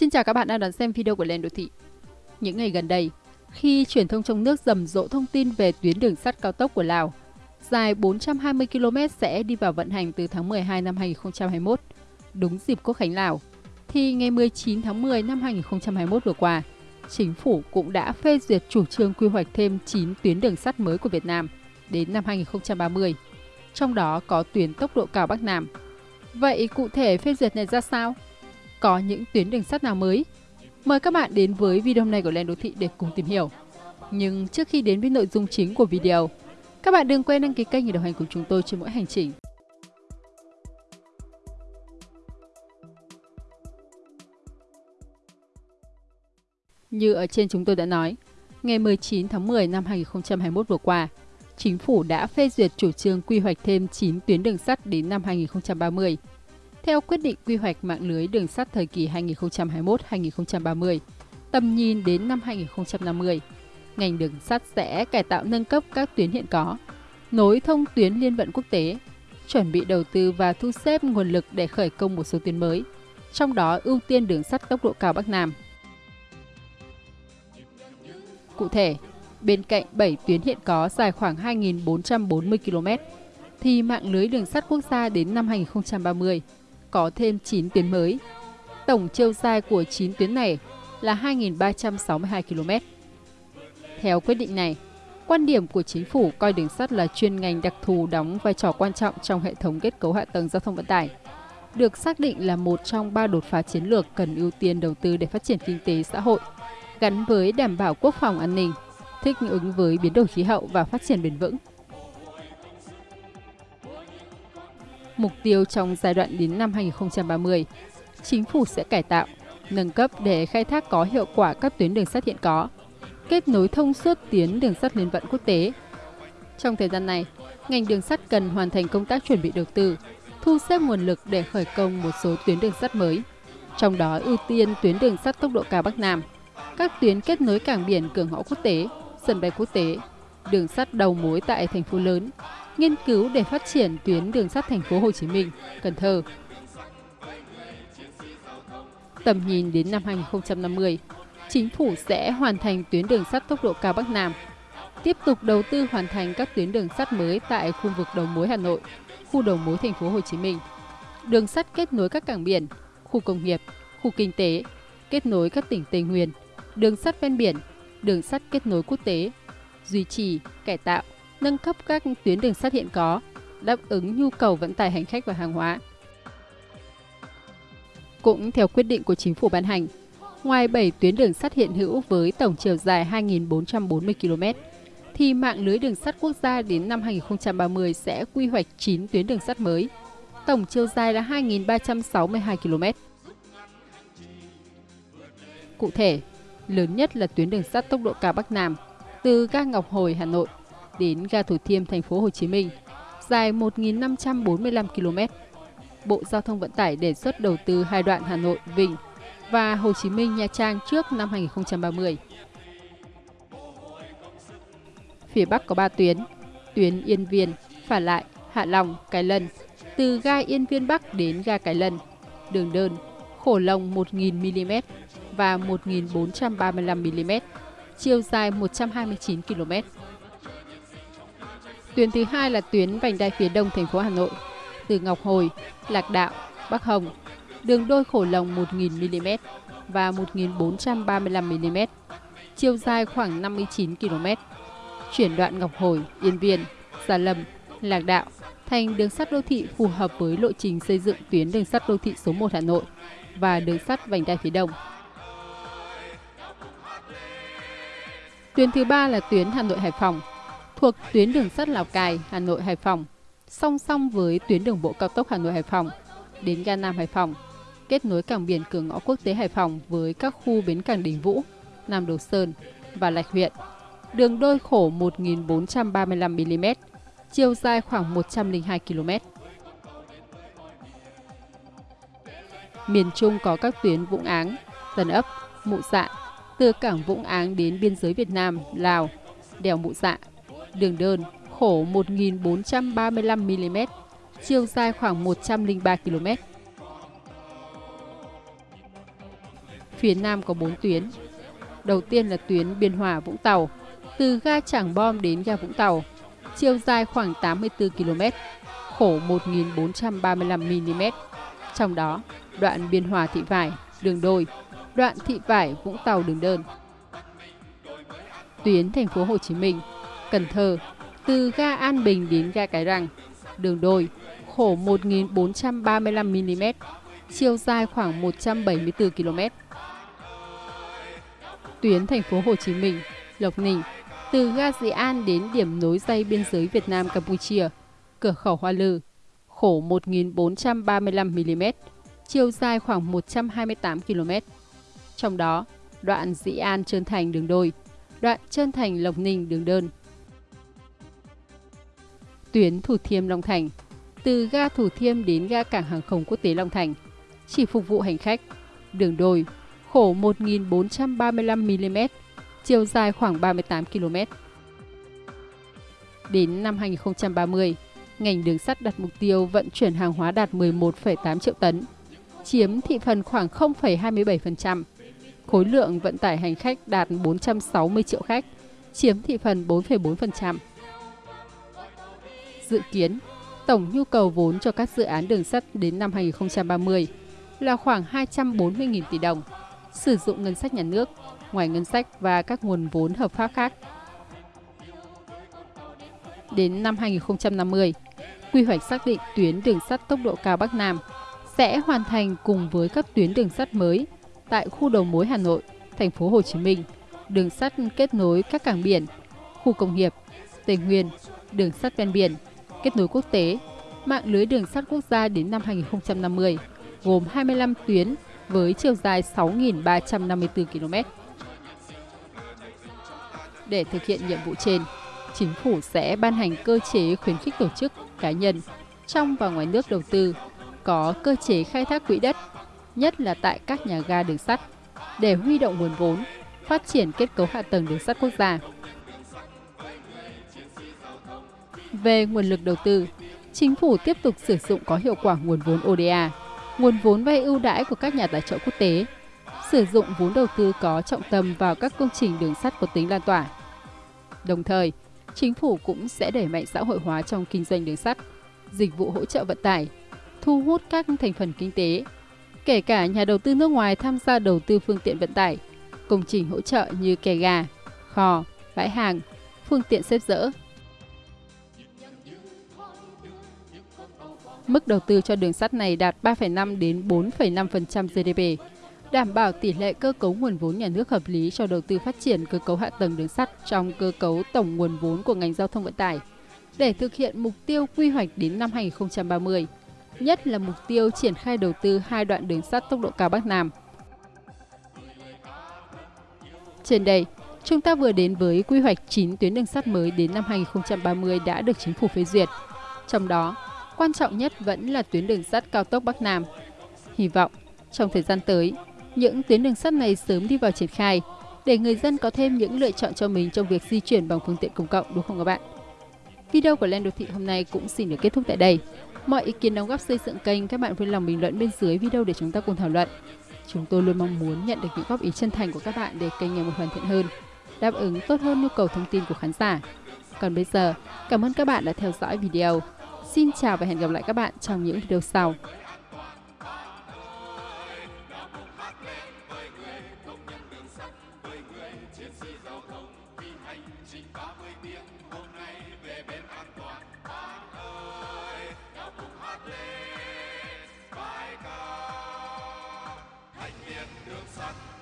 Xin chào các bạn đang đón xem video của Lên Đô Thị. Những ngày gần đây, khi truyền thông trong nước rầm rộ thông tin về tuyến đường sắt cao tốc của Lào, dài 420 km sẽ đi vào vận hành từ tháng 12 năm 2021, đúng dịp Quốc khánh Lào, thì ngày 19 tháng 10 năm 2021 vừa qua, Chính phủ cũng đã phê duyệt chủ trương quy hoạch thêm 9 tuyến đường sắt mới của Việt Nam đến năm 2030, trong đó có tuyến tốc độ cao Bắc Nam. Vậy cụ thể phê duyệt này ra sao? Có những tuyến đường sắt nào mới? Mời các bạn đến với video này của Lên Đô Thị để cùng tìm hiểu. Nhưng trước khi đến với nội dung chính của video, các bạn đừng quên đăng ký kênh để đồng hành cùng chúng tôi trên mỗi hành trình. Như ở trên chúng tôi đã nói, ngày 19 tháng 10 năm 2021 vừa qua, Chính phủ đã phê duyệt chủ trương quy hoạch thêm 9 tuyến đường sắt đến năm 2030 theo quyết định quy hoạch mạng lưới đường sắt thời kỳ 2021-2030, tầm nhìn đến năm 2050, ngành đường sắt sẽ cải tạo nâng cấp các tuyến hiện có, nối thông tuyến liên vận quốc tế, chuẩn bị đầu tư và thu xếp nguồn lực để khởi công một số tuyến mới, trong đó ưu tiên đường sắt tốc độ cao Bắc Nam. Cụ thể, bên cạnh 7 tuyến hiện có dài khoảng 2.440 km, thì mạng lưới đường sắt quốc gia đến năm 2030 có thêm 9 tuyến mới. Tổng chiều dài của 9 tuyến này là 2.362 km. Theo quyết định này, quan điểm của chính phủ coi đường sắt là chuyên ngành đặc thù đóng vai trò quan trọng trong hệ thống kết cấu hạ tầng giao thông vận tải, được xác định là một trong ba đột phá chiến lược cần ưu tiên đầu tư để phát triển kinh tế xã hội, gắn với đảm bảo quốc phòng an ninh, thích ứng với biến đổi khí hậu và phát triển bền vững. Mục tiêu trong giai đoạn đến năm 2030, chính phủ sẽ cải tạo, nâng cấp để khai thác có hiệu quả các tuyến đường sắt hiện có, kết nối thông suốt tuyến đường sắt liên vận quốc tế. Trong thời gian này, ngành đường sắt cần hoàn thành công tác chuẩn bị đầu tư, thu xếp nguồn lực để khởi công một số tuyến đường sắt mới, trong đó ưu tiên tuyến đường sắt tốc độ cao Bắc Nam, các tuyến kết nối cảng biển cửa ngõ quốc tế, sân bay quốc tế, đường sắt đầu mối tại thành phố lớn, nghiên cứu để phát triển tuyến đường sắt thành phố Hồ Chí Minh, Cần Thơ. Tầm nhìn đến năm 2050, chính phủ sẽ hoàn thành tuyến đường sắt tốc độ cao Bắc Nam, tiếp tục đầu tư hoàn thành các tuyến đường sắt mới tại khu vực đầu mối Hà Nội, khu đầu mối thành phố Hồ Chí Minh, đường sắt kết nối các cảng biển, khu công nghiệp, khu kinh tế, kết nối các tỉnh Tây Nguyên, đường sắt ven biển, đường sắt kết nối quốc tế, duy trì, cải tạo, nâng cấp các tuyến đường sắt hiện có, đáp ứng nhu cầu vận tải hành khách và hàng hóa. Cũng theo quyết định của chính phủ ban hành, ngoài 7 tuyến đường sắt hiện hữu với tổng chiều dài 2.440 km, thì mạng lưới đường sắt quốc gia đến năm 2030 sẽ quy hoạch 9 tuyến đường sắt mới, tổng chiều dài là 2.362 km. Cụ thể, lớn nhất là tuyến đường sắt tốc độ cao Bắc Nam, từ ga Ngọc Hồi, Hà Nội đến ga Thủ Thiêm, thành phố Hồ Chí Minh, dài 1.545 km. Bộ Giao thông Vận tải đề xuất đầu tư hai đoạn Hà Nội, Vinh và Hồ Chí Minh, Nha Trang trước năm 2030. Phía Bắc có 3 tuyến, tuyến Yên Viên, Phả Lại, Hạ Long, Cái Lân, từ ga Yên Viên Bắc đến ga Cái Lân, đường đơn, khổ lồng 1.000mm và 1.435mm, chiều dài 129 km. Tuyến thứ hai là tuyến vành đai phía đông thành phố Hà Nội, từ Ngọc Hồi, Lạc Đạo, Bắc Hồng, đường đôi khổ lồng 1.000mm và 1.435mm, chiều dài khoảng 59 km. Chuyển đoạn Ngọc Hồi, Yên Viên, Gia Lâm, Lạc Đạo thành đường sắt đô thị phù hợp với lộ trình xây dựng tuyến đường sắt đô thị số 1 Hà Nội và đường sắt vành đai phía đông. Tuyến thứ ba là tuyến Hà Nội Hải Phòng, thuộc tuyến đường sắt Lào Cai, Hà Nội Hải Phòng, song song với tuyến đường bộ cao tốc Hà Nội Hải Phòng đến ga Nam Hải Phòng, kết nối cảng biển cửa ngõ quốc tế Hải Phòng với các khu bến cảng Đình Vũ, Nam Đồ Sơn và Lạch huyện. Đường đôi khổ 1.435 mm, chiều dài khoảng 102 km. Miền Trung có các tuyến Vũng Áng, Tân Ấp, Mụ Dạ, từ cảng Vũng Áng đến biên giới Việt Nam, Lào, đèo Mụ Dạ, đường đơn khổ 1.435mm, chiều dài khoảng 103 km. phía Nam có 4 tuyến. Đầu tiên là tuyến Biên Hòa Vũng Tàu, từ ga Trảng Bom đến ga Vũng Tàu, chiều dài khoảng 84 km, khổ 1.435 mm. Trong đó, đoạn Biên Hòa Thị Vải, đường đôi, đoạn Thị Vải Vũng Tàu đường đơn. Tuyến thành phố Hồ Chí Minh, Cần Thơ, từ ga An Bình đến ga Cái Răng, đường đôi, khổ 1.435 mm, chiều dài khoảng 174 km. Tuyến thành phố Hồ Chí Minh, Lộc Ninh, từ ga Dị An đến điểm nối dây biên giới Việt Nam Campuchia, cửa khẩu Hoa Lư, khổ 1.435 mm, chiều dài khoảng 128 km. Trong đó, đoạn Dị An Trơn Thành đường đôi, đoạn Trơn Thành Lộc Ninh đường đơn. Tuyến Thủ Thiêm Long Thành, từ ga Thủ Thiêm đến ga cảng hàng không quốc tế Long Thành, chỉ phục vụ hành khách, đường đôi, khổ 1.435 mm, chiều dài khoảng 38 km. Đến năm 2030, ngành đường sắt đặt mục tiêu vận chuyển hàng hóa đạt 11,8 triệu tấn, chiếm thị phần khoảng 0,27%. Khối lượng vận tải hành khách đạt 460 triệu khách, chiếm thị phần 4,4%. Dự kiến, tổng nhu cầu vốn cho các dự án đường sắt đến năm 2030 là khoảng 240.000 tỷ đồng, sử dụng ngân sách nhà nước, ngoài ngân sách và các nguồn vốn hợp pháp khác. Đến năm 2050, quy hoạch xác định tuyến đường sắt tốc độ cao Bắc Nam sẽ hoàn thành cùng với các tuyến đường sắt mới tại khu đầu mối Hà Nội, thành phố Hồ Chí Minh, đường sắt kết nối các cảng biển, khu công nghiệp, Tây Nguyên, đường sắt ven biển, kết nối quốc tế, mạng lưới đường sắt quốc gia đến năm 2050, gồm 25 tuyến với chiều dài 6.354 km. Để thực hiện nhiệm vụ trên, chính phủ sẽ ban hành cơ chế khuyến khích tổ chức, cá nhân trong và ngoài nước đầu tư có cơ chế khai thác quỹ đất, nhất là tại các nhà ga đường sắt, để huy động nguồn vốn, phát triển kết cấu hạ tầng đường sắt quốc gia. Về nguồn lực đầu tư, chính phủ tiếp tục sử dụng có hiệu quả nguồn vốn ODA, nguồn vốn vay ưu đãi của các nhà tài trợ quốc tế, sử dụng vốn đầu tư có trọng tâm vào các công trình đường sắt có tính lan tỏa. Đồng thời, chính phủ cũng sẽ đẩy mạnh xã hội hóa trong kinh doanh đường sắt, dịch vụ hỗ trợ vận tải, thu hút các thành phần kinh tế, kể cả nhà đầu tư nước ngoài tham gia đầu tư phương tiện vận tải, công trình hỗ trợ như kè gà, kho, bãi hàng, phương tiện xếp dỡ. Mức đầu tư cho đường sắt này đạt 3,5 đến 4,5% GDP, đảm bảo tỷ lệ cơ cấu nguồn vốn nhà nước hợp lý cho đầu tư phát triển cơ cấu hạ tầng đường sắt trong cơ cấu tổng nguồn vốn của ngành giao thông vận tải để thực hiện mục tiêu quy hoạch đến năm 2030 nhất là mục tiêu triển khai đầu tư hai đoạn đường sắt tốc độ cao Bắc Nam. Trên đây, chúng ta vừa đến với quy hoạch 9 tuyến đường sắt mới đến năm 2030 đã được chính phủ phê duyệt. Trong đó, quan trọng nhất vẫn là tuyến đường sắt cao tốc Bắc Nam. Hy vọng, trong thời gian tới, những tuyến đường sắt này sớm đi vào triển khai để người dân có thêm những lựa chọn cho mình trong việc di chuyển bằng phương tiện công cộng đúng không các bạn? Video của Lên Đô Thị hôm nay cũng xin được kết thúc tại đây. Mọi ý kiến đóng góp xây dựng kênh các bạn vui lòng bình luận bên dưới video để chúng ta cùng thảo luận. Chúng tôi luôn mong muốn nhận được những góp ý chân thành của các bạn để kênh ngày một hoàn thiện hơn, đáp ứng tốt hơn nhu cầu thông tin của khán giả. Còn bây giờ, cảm ơn các bạn đã theo dõi video. Xin chào và hẹn gặp lại các bạn trong những video sau. đường sắt